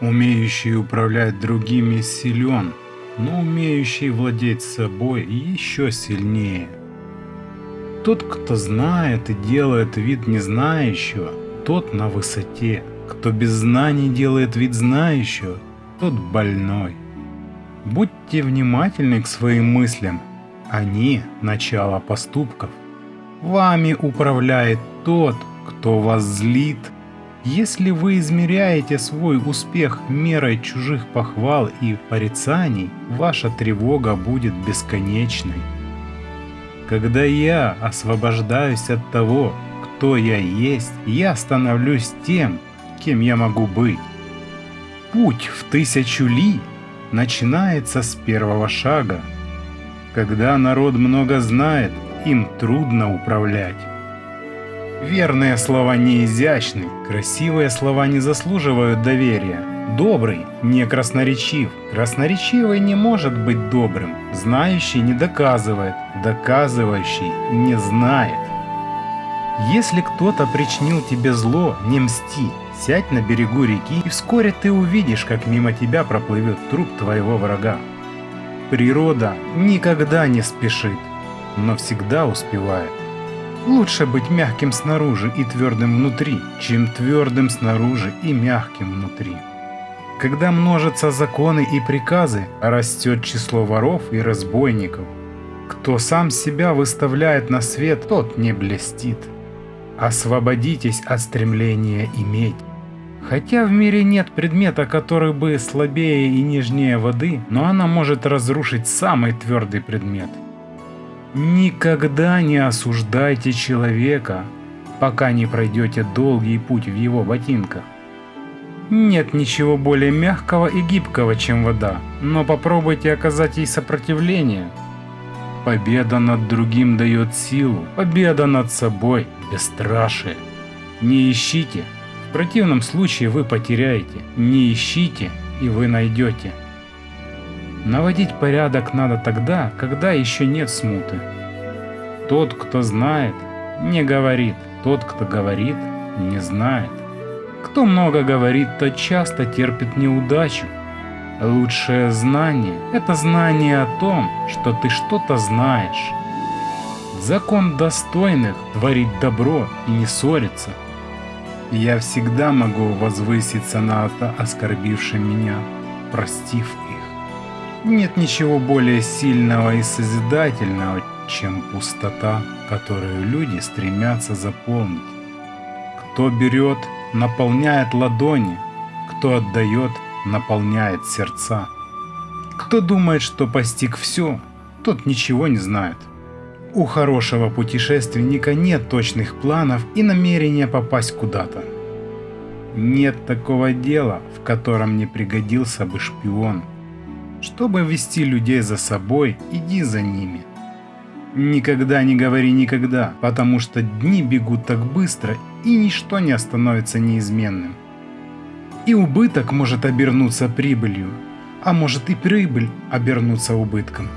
Умеющий управлять другими силен, но умеющий владеть собой еще сильнее. Тот, кто знает и делает вид незнающего, тот на высоте. Кто без знаний делает вид знающего, тот больной. Будьте внимательны к своим мыслям. Они – начало поступков. Вами управляет тот, кто вас злит. Если вы измеряете свой успех мерой чужих похвал и порицаний, ваша тревога будет бесконечной. Когда я освобождаюсь от того, кто я есть, я становлюсь тем, кем я могу быть. Путь в тысячу ли начинается с первого шага. Когда народ много знает, им трудно управлять. Верные слова не изящны, красивые слова не заслуживают доверия. Добрый не красноречив, красноречивый не может быть добрым, знающий не доказывает, доказывающий не знает. Если кто-то причинил тебе зло, не мсти, сядь на берегу реки, и вскоре ты увидишь, как мимо тебя проплывет труп твоего врага. Природа никогда не спешит, но всегда успевает. Лучше быть мягким снаружи и твердым внутри, чем твердым снаружи и мягким внутри. Когда множатся законы и приказы, растет число воров и разбойников. Кто сам себя выставляет на свет, тот не блестит. Освободитесь от стремления иметь. Хотя в мире нет предмета, который бы слабее и нежнее воды, но она может разрушить самый твердый предмет. Никогда не осуждайте человека, пока не пройдете долгий путь в его ботинках. Нет ничего более мягкого и гибкого, чем вода, но попробуйте оказать ей сопротивление. Победа над другим дает силу, победа над собой – бесстрашие. Не ищите, в противном случае вы потеряете. Не ищите, и вы найдете. Наводить порядок надо тогда, когда еще нет смуты. Тот, кто знает, не говорит. Тот, кто говорит, не знает. Кто много говорит, тот часто терпит неудачу. Лучшее знание – это знание о том, что ты что-то знаешь. Закон достойных – творить добро и не ссориться. Я всегда могу возвыситься над оскорбившим меня, простив. Нет ничего более сильного и созидательного, чем пустота, которую люди стремятся заполнить. Кто берет, наполняет ладони, кто отдает, наполняет сердца. Кто думает, что постиг все, тот ничего не знает. У хорошего путешественника нет точных планов и намерения попасть куда-то. Нет такого дела, в котором не пригодился бы шпион. Чтобы вести людей за собой, иди за ними. Никогда не говори никогда, потому что дни бегут так быстро, и ничто не остановится неизменным. И убыток может обернуться прибылью, а может и прибыль обернуться убытком.